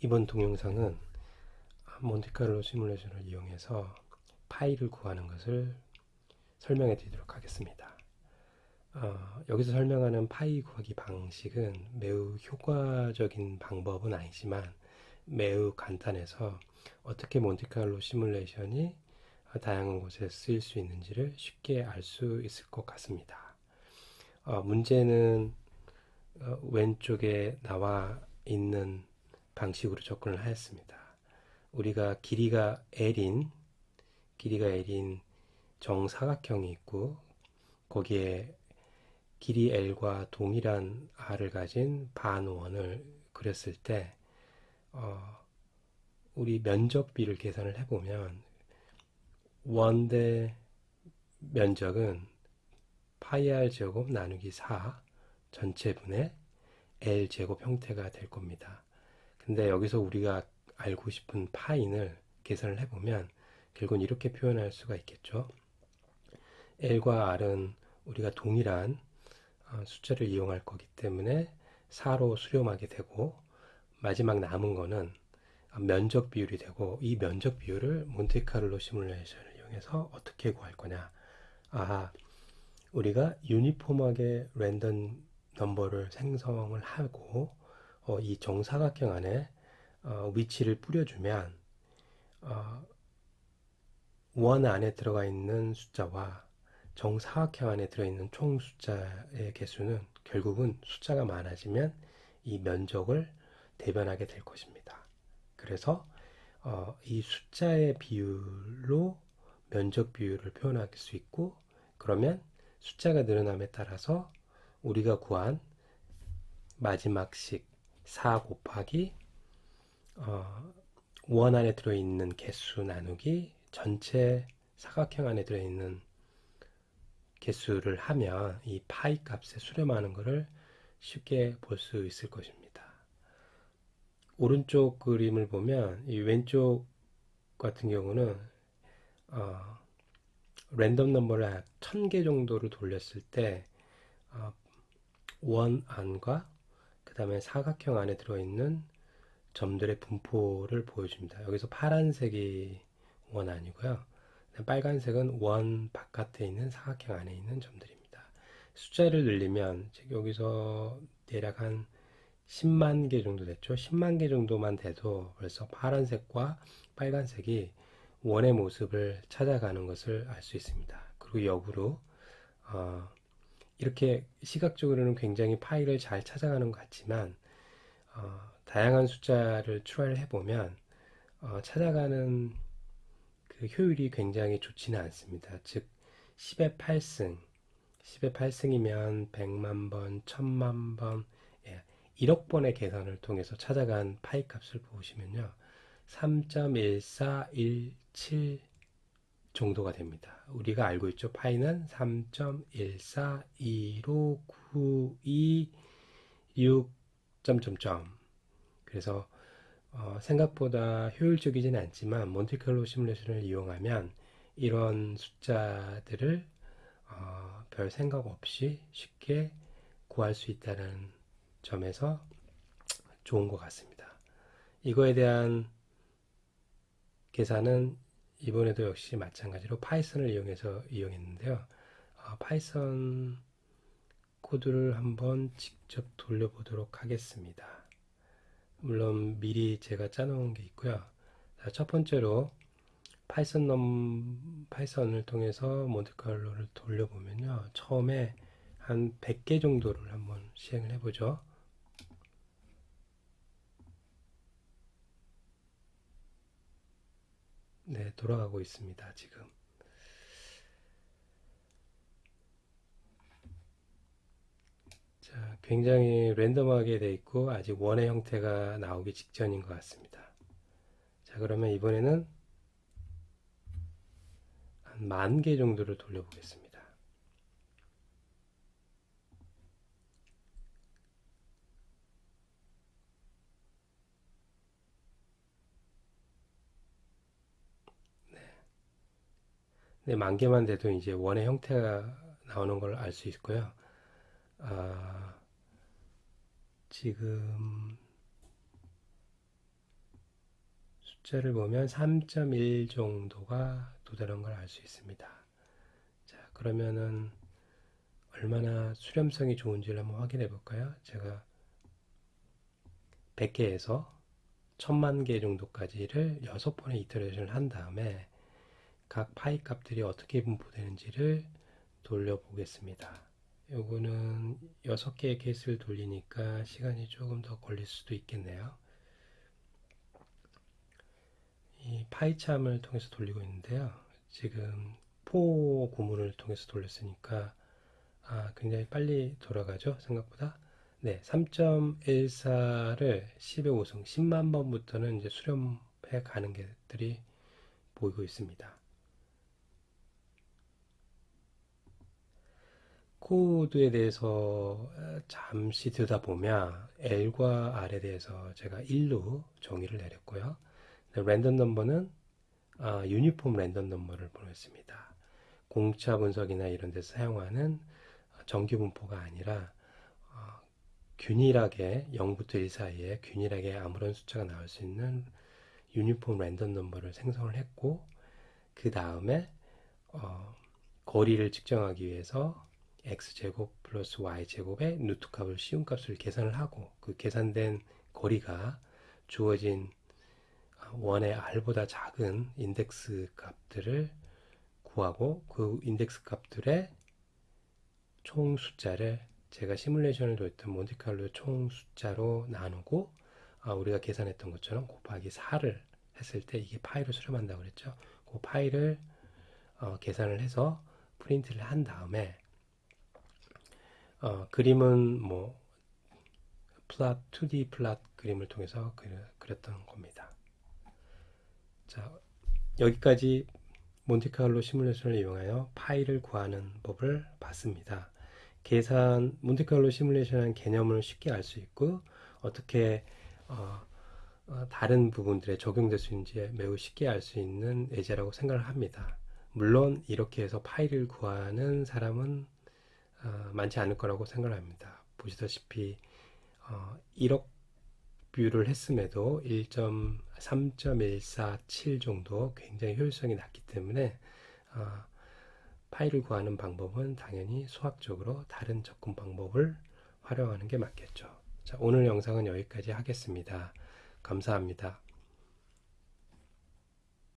이번 동영상은 몬테카를로 시뮬레이션을 이용해서 파이를 구하는 것을 설명해 드리도록 하겠습니다. 어, 여기서 설명하는 파이 구하기 방식은 매우 효과적인 방법은 아니지만 매우 간단해서 어떻게 몬테카를로 시뮬레이션이 다양한 곳에 쓰일 수 있는지를 쉽게 알 수 있을 것 같습니다. 어, 문제는 어, 왼쪽에 나와 있는 방식으로 접근을 하였습니다. 우리가 길이가 L인 길이가 L인 정사각형이 있고 거기에 길이 L과 동일한 R을 가진 반원을 그렸을 때 어, 우리 면적 비를 계산을 해보면 원대 면적은 파이 r 제곱 나누기 4 전체분의 L 제곱 형태가 될 겁니다. 근데 여기서 우리가 알고 싶은 파인을 계산을 해보면 결국은 이렇게 표현할 수가 있겠죠. L과 R은 우리가 동일한 어, 숫자를 이용할 거기 때문에 4로 수렴하게 되고 마지막 남은 거는 면적 비율이 되고 이 면적 비율을 몬테카를로 시뮬레이션을 이용해서 어떻게 구할 거냐 아 우리가 유니폼하게 랜덤 넘버를 생성을 하고 어, 이 정사각형 안에 어, 위치를 뿌려주면 어, 원 안에 들어가 있는 숫자와 정사각형 안에 들어있는 총 숫자의 개수는 결국은 숫자가 많아지면 이 면적을 대변하게 될 것입니다. 그래서 어, 이 숫자의 비율로 면적 비율을 표현할 수 있고 그러면 숫자가 늘어남에 따라서 우리가 구한 마지막 식 4 곱하기 어, 원 안에 들어있는 개수 나누기 전체 사각형 안에 들어있는 개수를 하면 이 파이 값에 수렴하는 것을 쉽게 볼 수 있을 것입니다. 오른쪽 그림을 보면 이 왼쪽 같은 경우는 어, 랜덤 넘버를 1000개 정도를 돌렸을 때 어, 원 안과 그 다음에 사각형 안에 들어있는 점들의 분포를 보여줍니다. 여기서 파란색이 원 아니고요. 빨간색은 원 바깥에 있는 사각형 안에 있는 점들입니다. 숫자를 늘리면 여기서 대략 한 10만 개 정도 됐죠. 10만 개 정도만 돼도 벌써 파란색과 빨간색이 원의 모습을 찾아가는 것을 알 수 있습니다. 그리고 역으로 어, 이렇게 시각적으로는 굉장히 파일을 잘 찾아가는 것 같지만 어, 다양한 숫자를 추가를 해보면 어, 찾아가는 그 효율이 굉장히 좋지는 않습니다. 즉 10의 8승 10의 8승이면 100만 번, 1000만 번, 예, 1억 번의 계산을 통해서 찾아간 파이 값을 보시면요. 3.1417 정도가 됩니다. 우리가 알고 있죠. 파이는 3.14159226 점점점 그래서 어, 생각보다 효율적이진 않지만 몬테칼로 시뮬레이션을 이용하면 이런 숫자들을 어, 별 생각 없이 쉽게 구할 수 있다는 점에서 좋은 것 같습니다. 이거에 대한 계산은 이번에도 역시 마찬가지로 Python을 이용해서 이용했는데요. 어, Python 코드를 한번 직접 돌려보도록 하겠습니다. 물론 미리 제가 짜놓은 게 있고요. 자, 첫 번째로 Python NumPy Python을 통해서 몬테칼로를 돌려보면요. 처음에 한 100개 정도를 한번 시행을 해보죠. 네, 돌아가고 있습니다. 지금. 자, 굉장히 랜덤하게 돼 있고 아직 원의 형태가 나오기 직전인 것 같습니다. 자, 그러면 이번에는 한 만 개 정도를 돌려보겠습니다. 네, 만 개만 돼도 이제 원의 형태가 나오는 걸 알 수 있고요. 아, 지금 숫자를 보면 3.1 정도가 도달한 걸 알 수 있습니다. 자, 그러면은 얼마나 수렴성이 좋은지를 한번 확인해 볼까요? 제가 100개에서 1000만 개 정도까지를 6번의 이터레이션을 한 다음에 각 파이 값들이 어떻게 분포되는지를 돌려보겠습니다. 요거는 6개의 케이스를 돌리니까 시간이 조금 더 걸릴 수도 있겠네요. 이 파이참을 통해서 돌리고 있는데요. 지금 포 구문을 통해서 돌렸으니까 아, 굉장히 빨리 돌아가죠. 생각보다. 네, 3.14를 10의 5승, 10만 번부터는 이제 수렴해 가는 것들이 보이고 있습니다. 코드에 대해서 잠시 들여다보면 L과 R에 대해서 제가 1로 정의를 내렸고요. 랜덤 넘버는 아, 유니폼 랜덤 넘버를 보냈습니다. 공차 분석이나 이런 데서 사용하는 정규 분포가 아니라 어, 균일하게 0부터 1 사이에 균일하게 아무런 숫자가 나올 수 있는 유니폼 랜덤 넘버를 생성을 했고 그 다음에 어, 거리를 측정하기 위해서 x제곱 플러스 y제곱의 루트 값을 쉬운 값을 계산을 하고 그 계산된 거리가 주어진 원의 r보다 작은 인덱스 값들을 구하고 그 인덱스 값들의 총 숫자를 제가 시뮬레이션을 도했던 몬테칼로 총 숫자로 나누고 아, 우리가 계산했던 것처럼 곱하기 4를 했을 때 이게 파이로 수렴한다고 그랬죠. 그 파이를 어, 계산을 해서 프린트를 한 다음에 어, 그림은 뭐 플랫 2D 플랫 그림을 통해서 그렸던 겁니다. 자, 여기까지 몬테카를로 시뮬레이션을 이용하여 파이를 구하는 법을 봤습니다. 계산 몬테카를로 시뮬레이션한 개념을 쉽게 알 수 있고 어떻게 어, 어, 다른 부분들에 적용될 수 있는지 매우 쉽게 알 수 있는 예제라고 생각을 합니다. 물론 이렇게 해서 파이를 구하는 사람은 어, 많지 않을 거라고 생각합니다. 보시다시피 1억 어, 뷰를 했음에도 1.3.147 정도 굉장히 효율성이 낮기 때문에 어, 파이를 구하는 방법은 당연히 수학적으로 다른 접근 방법을 활용하는 게 맞겠죠. 자, 오늘 영상은 여기까지 하겠습니다. 감사합니다.